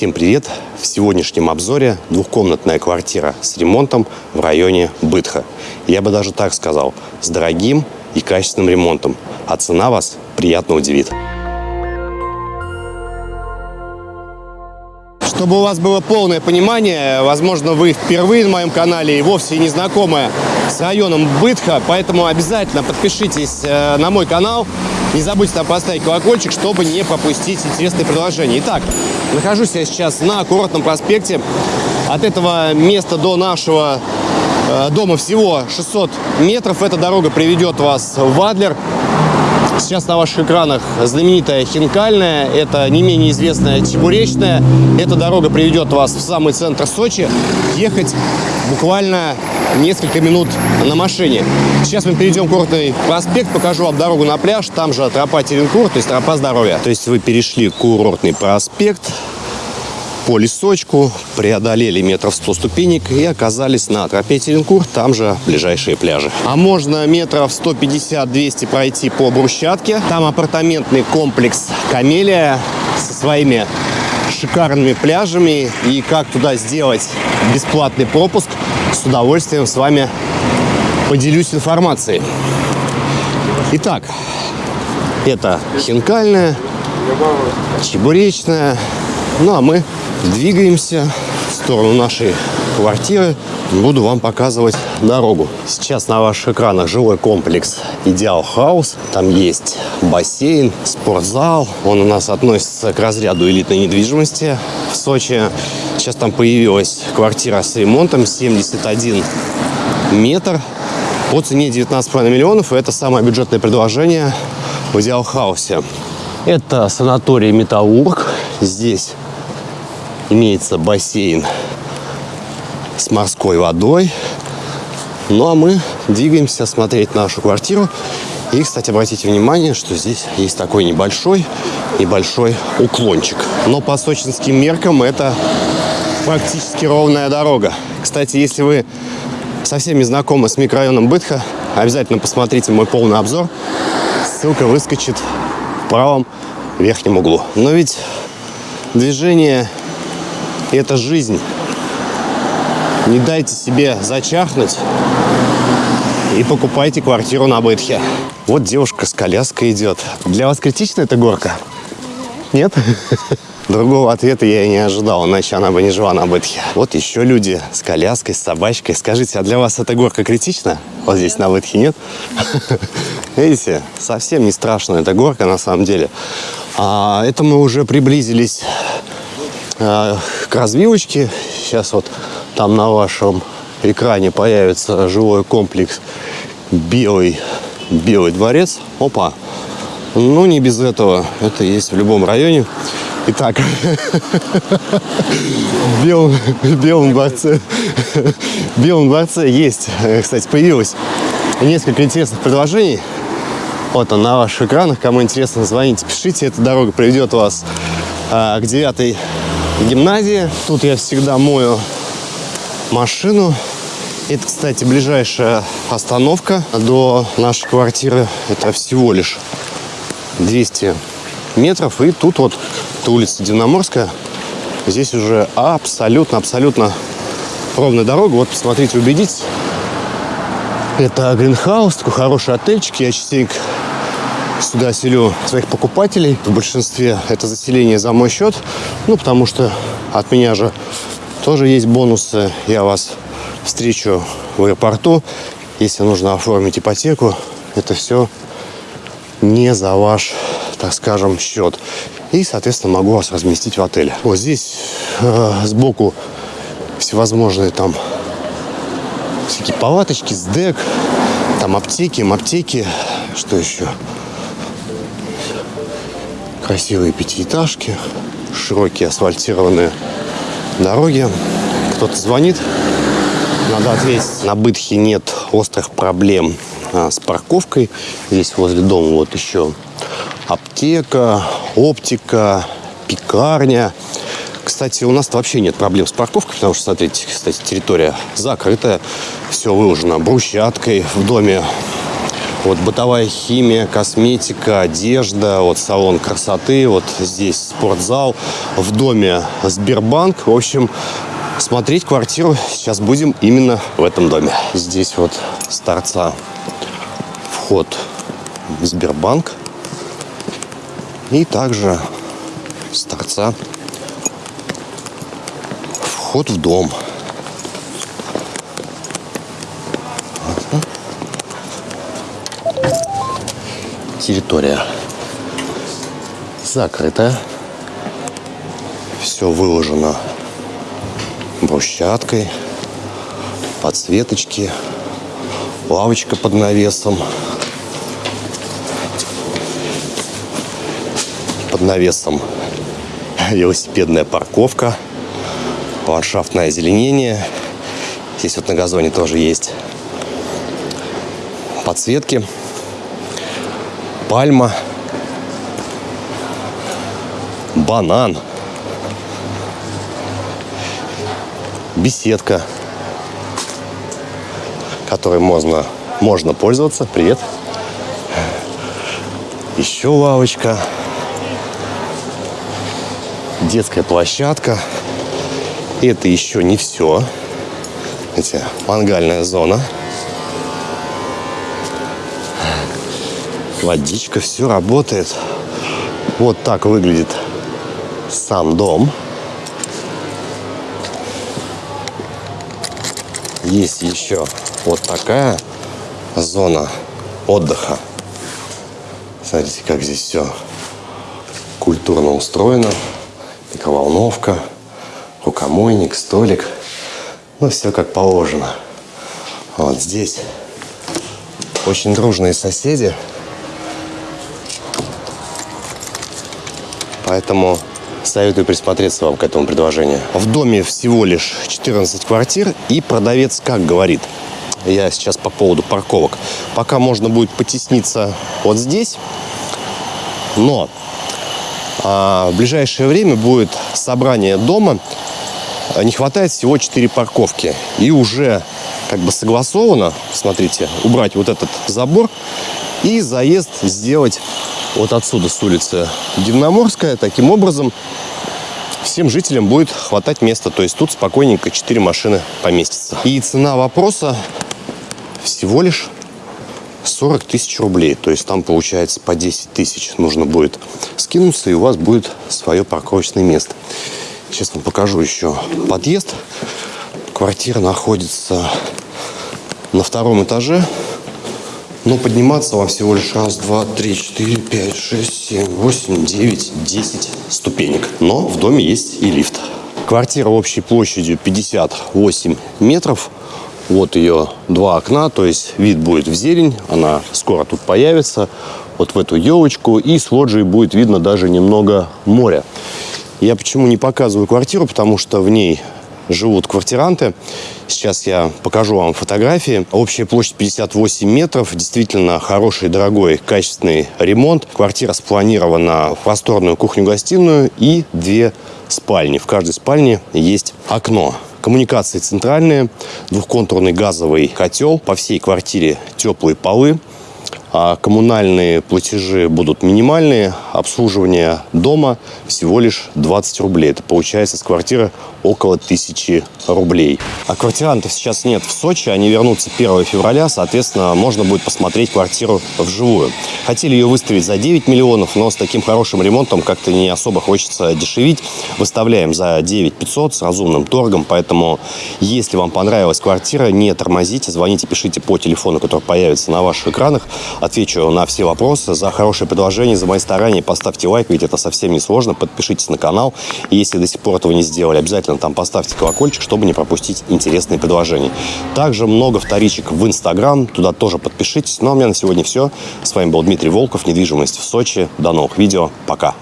Всем привет! В сегодняшнем обзоре двухкомнатная квартира с ремонтом в районе Бытха. Я бы даже так сказал, с дорогим и качественным ремонтом. А цена вас приятно удивит. Чтобы у вас было полное понимание, возможно, вы впервые на моем канале и вовсе не знакомы с районом Бытха, поэтому обязательно подпишитесь э, на мой канал. Не забудьте там поставить колокольчик, чтобы не пропустить интересные предложения. Итак, нахожусь я сейчас на курортном проспекте. От этого места до нашего э, дома всего 600 метров. Эта дорога приведет вас в Адлер. Сейчас на ваших экранах знаменитая Хинкальная, это не менее известная Чебуречная. Эта дорога приведет вас в самый центр Сочи. Ехать буквально несколько минут на машине. Сейчас мы перейдем курортный проспект, покажу вам дорогу на пляж. Там же тропа Теренкур, то есть тропа здоровья. То есть вы перешли курортный проспект, по лесочку, преодолели метров 100 ступенек и оказались на тропе Теренкур, там же ближайшие пляжи. А можно метров 150-200 пройти по брусчатке. Там апартаментный комплекс «Камелия» со своими шикарными пляжами. И как туда сделать бесплатный пропуск, с удовольствием с вами поделюсь информацией. Итак, это хинкальная, чебуречная. Ну а мы двигаемся в сторону нашей квартиры. Буду вам показывать дорогу. Сейчас на ваших экранах жилой комплекс Идеал Хаус. Там есть бассейн, спортзал. Он у нас относится к разряду элитной недвижимости в Сочи. Сейчас там появилась квартира с ремонтом 71 метр по цене 19,5 миллионов. Это самое бюджетное предложение в Идеал Хаусе. Это санаторий Металлург. Здесь имеется бассейн с морской водой. Ну а мы двигаемся смотреть нашу квартиру. И, кстати, обратите внимание, что здесь есть такой небольшой, небольшой уклончик. Но по сочинским меркам это практически ровная дорога. Кстати, если вы совсем не знакомы с микрорайоном Бытха, обязательно посмотрите мой полный обзор. Ссылка выскочит в правом верхнем углу. Но ведь движение – это жизнь. Не дайте себе зачахнуть и покупайте квартиру на Бытхе. Вот девушка с коляской идет. Для вас критична эта горка? Нет? Другого ответа я и не ожидал, иначе она бы не жила на Бытхе. Вот еще люди с коляской, с собачкой. Скажите, а для вас эта горка критична? Вот здесь на Бытхе нет? Видите, совсем не страшная эта горка на самом деле. А это мы уже приблизились а, к развилочке. Сейчас вот там на вашем экране появится жилой комплекс Белый, Белый дворец. Опа! Ну, не без этого. Это есть в любом районе. Итак, в Белом, Белом дворце, в Белом дворце есть, кстати, появилось несколько интересных предложений. Вот он на ваших экранах. Кому интересно, звоните, пишите. Эта дорога приведет вас а, к девятой гимназии. Тут я всегда мою машину. Это, кстати, ближайшая остановка до нашей квартиры. Это всего лишь 200 метров. И тут вот это улица Дивноморская. Здесь уже абсолютно-абсолютно ровная дорога. Вот, посмотрите, убедитесь. Это Гринхаус, такой хороший отельчик. Я частенько сюда селю своих покупателей. В большинстве это заселение за мой счет. Ну, потому что от меня же тоже есть бонусы. Я вас встречу в аэропорту. Если нужно оформить ипотеку, это все не за ваш, так скажем, счет. И, соответственно, могу вас разместить в отеле. Вот здесь э, сбоку всевозможные там всякие палаточки, СДЭК, там аптеки, аптеки, что еще? Красивые пятиэтажки, широкие асфальтированные дороги. Кто-то звонит, надо ответить. На Бытхе нет острых проблем а, с парковкой. Здесь возле дома вот еще аптека, оптика, пекарня. Кстати, у нас вообще нет проблем с парковкой, потому что, смотрите, кстати, территория закрытая, все выложено брусчаткой в доме. Вот бытовая химия, косметика, одежда, вот салон красоты, вот здесь спортзал, в доме Сбербанк. В общем, смотреть квартиру сейчас будем именно в этом доме. Здесь вот с торца вход в Сбербанк. И также с торца вход в дом. Территория закрытая. Все выложено брусчаткой, подсветочки, лавочка под навесом. Под навесом велосипедная парковка, ландшафтное озеленение. Здесь вот на газоне тоже есть подсветки пальма, банан, беседка, которой можно, можно пользоваться. Привет. Еще лавочка. Детская площадка. Это еще не все. Эти мангальная зона. Водичка, все работает. Вот так выглядит сам дом. Есть еще вот такая зона отдыха. Смотрите, как здесь все культурно устроено. Микроволновка, рукомойник, столик. Ну, все как положено. Вот здесь очень дружные соседи. Поэтому советую присмотреться вам к этому предложению. В доме всего лишь 14 квартир, и продавец как говорит, я сейчас по поводу парковок, пока можно будет потесниться вот здесь, но а, в ближайшее время будет собрание дома, не хватает всего 4 парковки, и уже как бы согласовано, смотрите, убрать вот этот забор и заезд сделать вот отсюда, с улицы Дивноморская. Таким образом, всем жителям будет хватать места. То есть тут спокойненько 4 машины поместятся. И цена вопроса всего лишь 40 тысяч рублей. То есть там получается по 10 тысяч нужно будет скинуться, и у вас будет свое парковочное место. Сейчас вам покажу еще подъезд. Квартира находится на втором этаже. Но подниматься вам всего лишь раз, два, три, четыре, пять, шесть, семь, восемь, девять, десять ступенек. Но в доме есть и лифт. Квартира общей площадью 58 метров. Вот ее два окна, то есть вид будет в зелень. Она скоро тут появится. Вот в эту елочку. И с лоджией будет видно даже немного моря. Я почему не показываю квартиру, потому что в ней живут квартиранты. Сейчас я покажу вам фотографии. Общая площадь 58 метров. Действительно хороший, дорогой, качественный ремонт. Квартира спланирована в просторную кухню-гостиную и две спальни. В каждой спальне есть окно. Коммуникации центральные, двухконтурный газовый котел, по всей квартире теплые полы, а коммунальные платежи будут минимальные, обслуживание дома всего лишь 20 рублей. Это получается с квартиры около 1000 рублей. А квартирантов сейчас нет в Сочи, они вернутся 1 февраля, соответственно, можно будет посмотреть квартиру вживую. Хотели ее выставить за 9 миллионов, но с таким хорошим ремонтом как-то не особо хочется дешевить. Выставляем за 9 500 с разумным торгом, поэтому если вам понравилась квартира, не тормозите, звоните, пишите по телефону, который появится на ваших экранах. Отвечу на все вопросы. За хорошее предложение, за мои старания поставьте лайк, ведь это совсем не сложно. Подпишитесь на канал. Если до сих пор этого не сделали, обязательно там поставьте колокольчик, чтобы не пропустить интересные предложения. Также много вторичек в Инстаграм. Туда тоже подпишитесь. Ну а у меня на сегодня все. С вами был Дмитрий Волков. Недвижимость в Сочи. До новых видео. Пока.